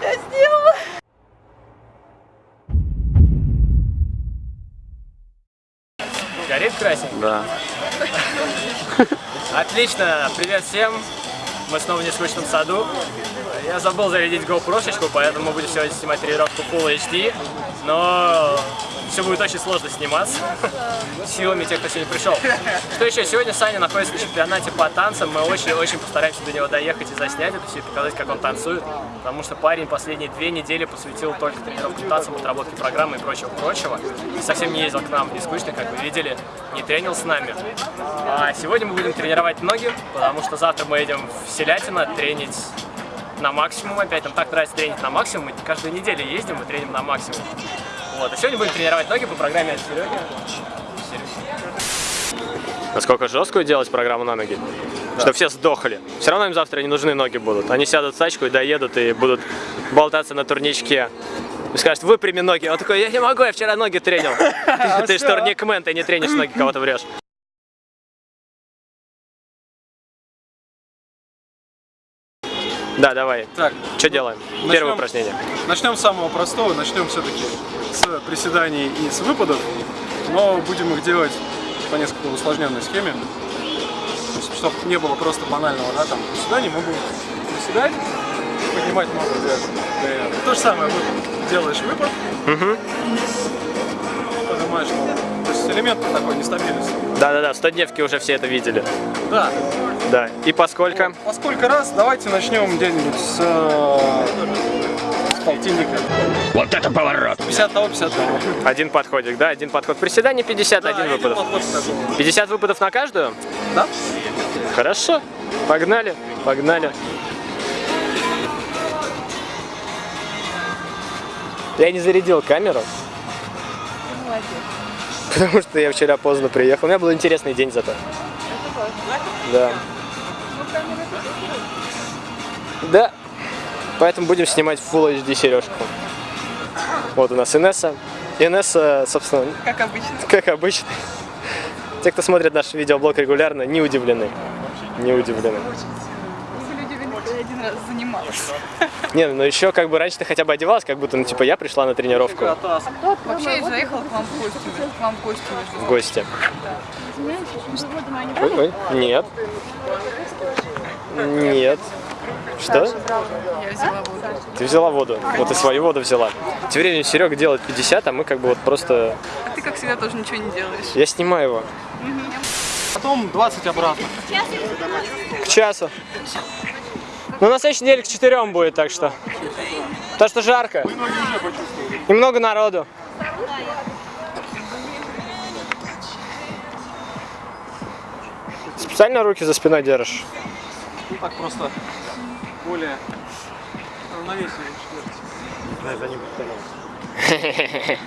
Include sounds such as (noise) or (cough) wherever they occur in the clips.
Я сделала. Горит красненько? Да. (laughs) Отлично, привет всем. Мы снова в нескучном саду. Я забыл зарядить GoPro, поэтому мы будем сегодня снимать тренировку Full HD. Но все будет очень сложно сниматься силами тех, кто сегодня пришел. Что еще? Сегодня Саня находится на чемпионате по танцам. Мы очень-очень постараемся до него доехать и заснять это все, и показать, как он танцует. Потому что парень последние две недели посвятил только тренировкам танцам, отработке программы и прочего-прочего. Совсем не ездил к нам не скучно, как вы видели, не тренил с нами. А сегодня мы будем тренировать ноги, потому что завтра мы едем в Селятино тренить на максимум опять. Нам так нравится тренить на максимум. Мы каждую неделю ездим и треним на максимум. Вот. А сегодня будем тренировать ноги по программе от Сереги. Насколько жесткую делать программу на ноги? Что все сдохли. Все равно им завтра не нужны ноги будут. Они сядут в тачку и доедут и будут болтаться на турничке. И скажут, выпрями ноги. Он такой, я не могу, я вчера ноги тренил. (laughs) Ты же турникмен, ты не тренишь ноги, кого-то врешь. Да, давай. Так, Что делаем? начнем. Первое упражнение. начнем с самого простого, начнем все-таки с приседаний и с выпадов, но будем их делать по несколько усложненной схеме, чтобы не было просто банального, да, там, приседаний, мы будем приседать поднимать ногу для- То же самое, выпад. делаешь выпад, поднимаешь ногу. То есть элемент такой нестабильности. Да-да-да, в 100 дневки уже все это видели. Да, Да. И поскольку? по сколько раз, давайте начнем где-нибудь с, э, с полтинника. Вот это поворот! 50 того, 50 того. Один подходик, да? Один подход. Приседание 50, Да, один выпадов. подход такой. 50 выпадов на каждую? Да? Хорошо. Погнали, погнали. Я не зарядил камеру, Молодец. потому что я вчера поздно приехал. У меня был интересный день зато. Да. Да. Поэтому будем снимать Full HD сережку. Вот у нас Инесса. Инесса, собственно, Как обычно. как обычно. Те, кто смотрит наш видеоблог регулярно, не удивлены. Не удивлены. Люди видели, что я один раз занималась. Не, ну еще как бы раньше ты хотя бы одевалась, как будто, ну типа я пришла на тренировку Вообще я заехала к вам в гости. К вам в гости в гости. Ой, ой, нет. Нет. Что? Я взяла воду. Ты взяла воду. Вот и свою воду взяла. Тем временем Серега делает 50, а мы как бы вот просто... А ты, как всегда, тоже ничего не делаешь. Я снимаю его. Потом 20 обратно. К часу. Ну, на следующей неделе к четырем будет, так что. То, что жарко. И много народу. Специально руки за спиной держишь. Ну так просто более равновесие. (laughs)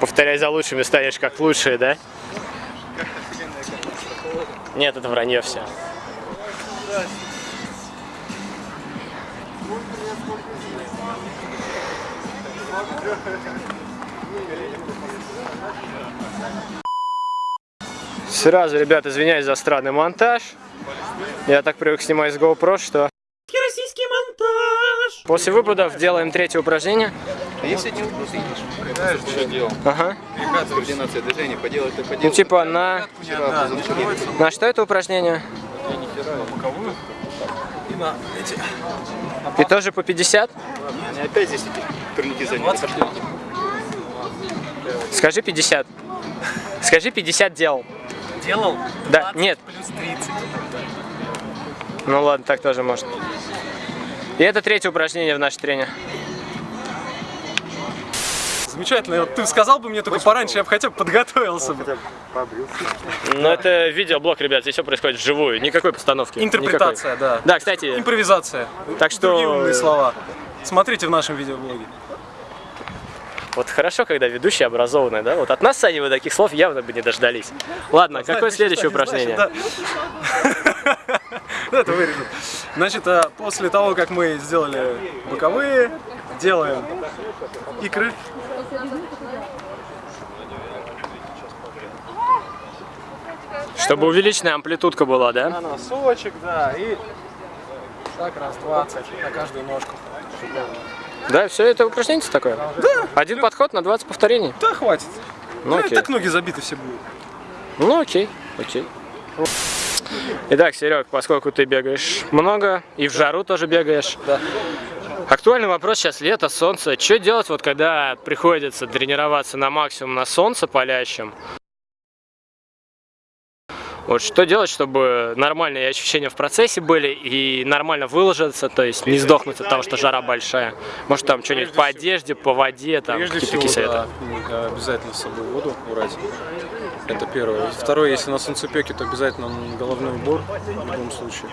Повторяй за лучшими, станешь как лучшие, да? Нет, это вранье все. Сразу, ребят, извиняюсь за странный монтаж. Я так привык снимать с GoPro, что... Российский монтаж! После выпадов делаем третье упражнение. А если не едешь, знаешь, что делал? Ага. Координация движения, поделать, ты Ну, поделать. типа на... На что это упражнение? боковую. И на эти. И тоже по 50? Они опять здесь эти турники заняты. Скажи 50. Скажи 50 делал. Делал? Да, нет. Плюс 30. Ну ладно, так тоже можно. И это третье упражнение в нашей трене. Замечательно. Вот Ты сказал бы мне только пораньше, я бы хотя бы подготовился бы. Ну это видеоблог, ребят, здесь все происходит вживую, никакой постановки. Интерпретация, да. никакой. Да, кстати, Импровизация. Так что- Другие умные слова. Смотрите в нашем видеоблоге. вот хорошо, когда ведущий образованный, да? Вот от нас, Сани, вы таких слов явно бы не дождались. Ладно, какое Знаешь, следующее упражнение? да. (laughs) Ну, Это вырежу. Значит, а, после того, как мы сделали боковые, делаем икры. Чтобы увеличенная амплитудка была, да? На носочек, да, и так раз 20 на каждую ножку. Да, все это упражнение такое? Да. Один подход на 20 повторений? Да, хватит. Ну Ну, окей. так ноги забиты все будут. Ну окей, окей. Итак, Серег, поскольку ты бегаешь много и в жару тоже бегаешь. Да. Актуальный вопрос сейчас лето, солнце. Что делать, вот когда приходится тренироваться на максимум на солнце палящем? Вот что делать, чтобы нормальные ощущения в процессе были и нормально выложиться, то есть не сдохнуть от того, что жара большая. Может там что-нибудь по одежде, по воде, там какие-то такие советы. да, обязательно с собой воду брать. Это первое. Второе, если на солнцепеке, то обязательно головной убор в любом случае.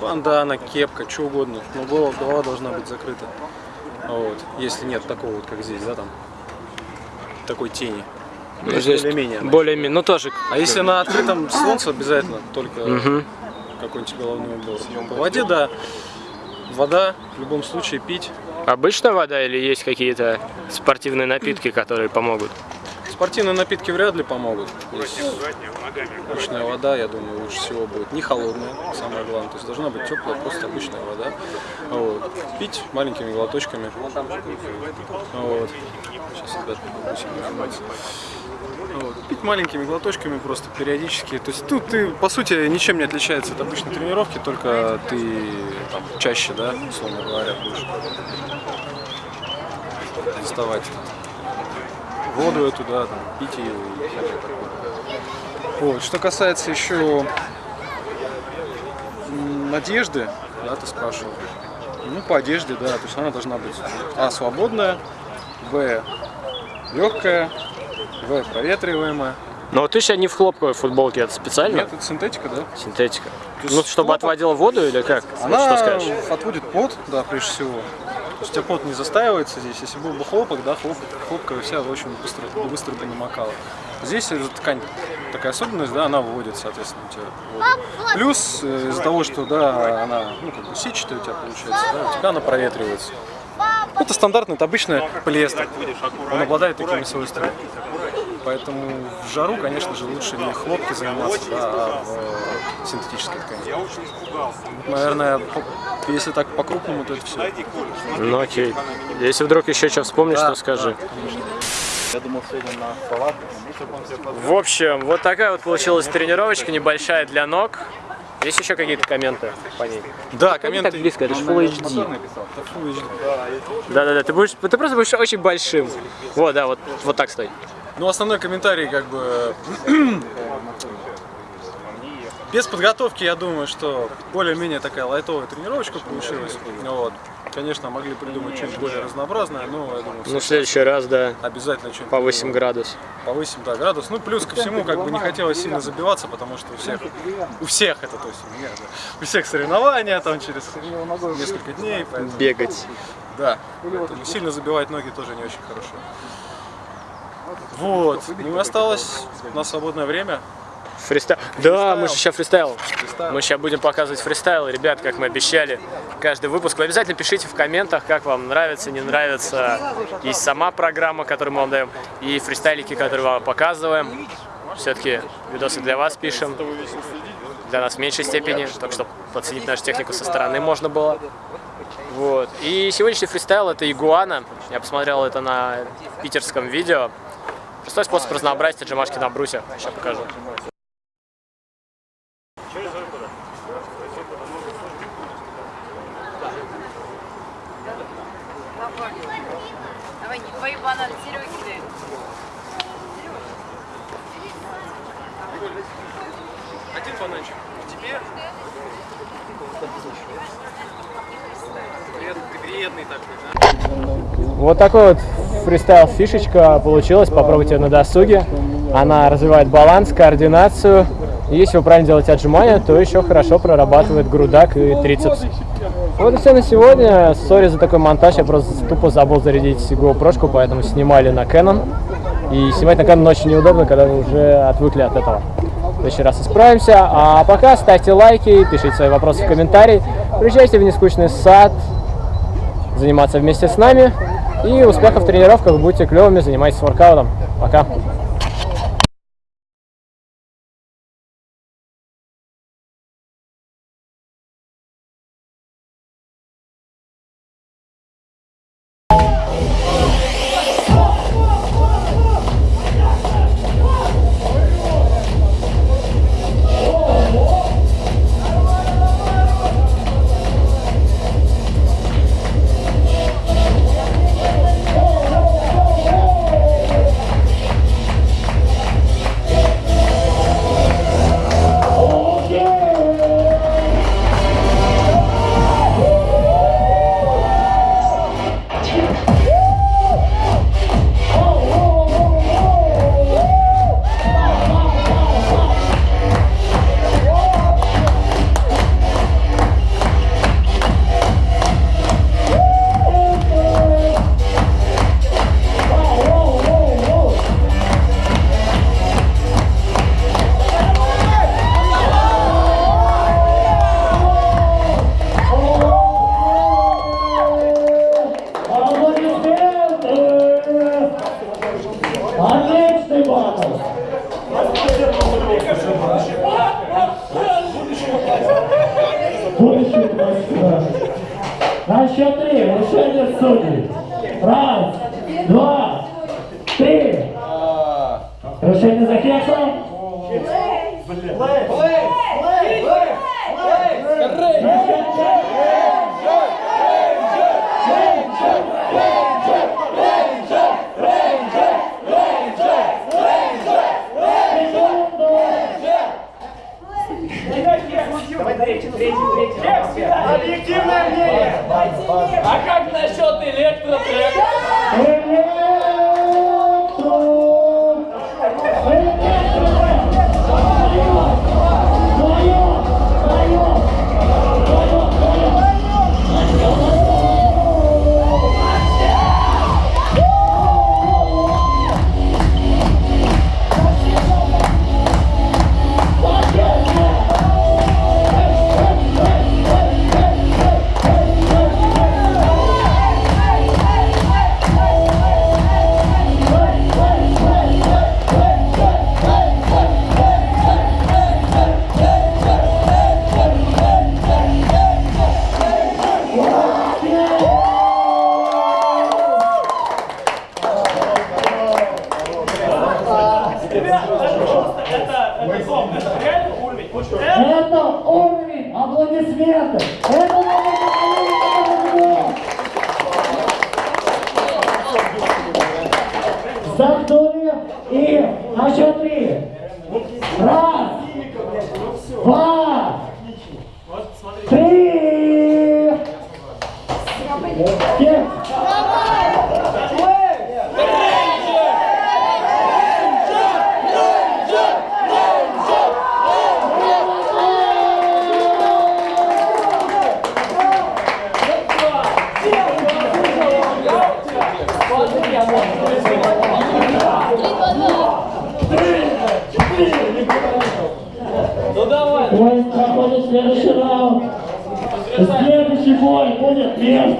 Бандана, кепка, что угодно. Но голова, голова должна быть закрыта. Вот. Если нет такого вот, как здесь, да, там, такой тени. Ну, здесь более-менее. Более-менее, ну тоже. А если на открытом солнце, обязательно только Мгм. какой-нибудь головной убор. По воде, да. Вода в любом случае пить. Обычная вода или есть какие-то спортивные напитки, которые помогут? Спортивные напитки вряд ли помогут. Обычная вода, я думаю, лучше всего будет. Не холодная, самое главное. То есть должна быть теплая, просто обычная вода. Вот. Пить маленькими глоточками. Вот. Сейчас, ребят. Вот. Пить маленькими глоточками просто периодически. То есть тут ты, по сути, ничем не отличается от обычной тренировки, только ты там, чаще, да, условно говоря, будешь доставать воду эту, да, там, пить ее и всякое такое. Вот. Что касается еще одежды, да, ты спрашивал. Ну, по одежде, да, то есть она должна быть А, свободная, Б, легкая, В, проветриваемая. Но вот ты сейчас не в хлопковой футболке, это специально? Нет, это синтетика, да. Синтетика. Ну, чтобы хлопок- отводила воду или как? Она что скажешь? отводит пот, да, прежде всего. Есть пот не застаивается здесь. Если был бы хлопок, да, хлоп, хлопка вся очень быстро, быстро бы намокала. Здесь эта ткань такая особенность, да, она выводит, соответственно, у тебя воду. Плюс э, из-за того, что, да, она, ну, как бы сетчатая у тебя получается, да, у тебя она проветривается. Это стандартный, это обычный полиэстер. Он обладает такими свойствами. Поэтому в жару, конечно же, лучше не хлопки заниматься, да, а в синтетической ткани. Наверное, по- если так по-крупному, то это все. Ну окей. Если вдруг еще что вспомнишь, Да, то скажи. Я думал, сегодня на палатку. В общем, вот такая вот получилась тренировочка небольшая для ног. Есть еще какие-то комменты по ней? Да, Не комменты. так близко, это же Full HD. Это Full HD. Да-да-да, ты, будешь, ты просто будешь очень большим. Вот, да, вот, вот так стой. Ну, основной комментарий, как бы, (clears throat) без подготовки, я думаю, что более-менее такая лайтовая тренировочка получилась. Вот. Конечно, могли придумать что-нибудь более разнообразное, но я думаю, Ну, в следующий раз, да, обязательно что-нибудь повысим градус. повысим да, градус. Ну, плюс ко всему, как бы не хотелось сильно забиваться, потому что у всех, у всех это, то есть у меня, да, у всех соревнования там через несколько дней, поэтому, Бегать. да, поэтому сильно забивать ноги тоже не очень хорошо. Вот, ну и осталось на свободное время. Фристайл. Да, мы же сейчас фристайл. Фристайл. Мы сейчас будем показывать фристайл. Ребят, как мы обещали, каждый выпуск. Вы обязательно пишите в комментах, как вам нравится, не нравится. И сама программа, которую мы вам даем, и фристайлики, которые вам показываем. Все-таки видосы для вас пишем. Для нас в меньшей степени, так что подценить нашу технику со стороны можно было. Вот. И сегодняшний фристайл это игуана. Я посмотрел это на питерском видео. Простой способ разнообразить отжимашки на брусе. Сейчас покажу. Давай, не твою банан, Сереги дай. Один бананчик. Тебе? Ты вредный такой, Вот такой вот фристайл фишечка получилась, попробуйте на досуге. Она развивает баланс, координацию. И если вы правильно делаете отжимания, то еще хорошо прорабатывает грудак и трицепс. Вот и все на сегодня. Сори за такой монтаж, я просто тупо забыл зарядить GoPro, поэтому снимали на Canon. И снимать на Canon очень неудобно, когда вы уже отвыкли от этого. В следующий раз исправимся. А пока ставьте лайки, пишите свои вопросы в комментарии. Приезжайте в нескучный сад, заниматься вместе с нами. И успехов в тренировках, будьте клевыми, занимайтесь воркаутом. Пока. Решение за кексом. Электро! Аплодисментов. Это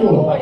следующий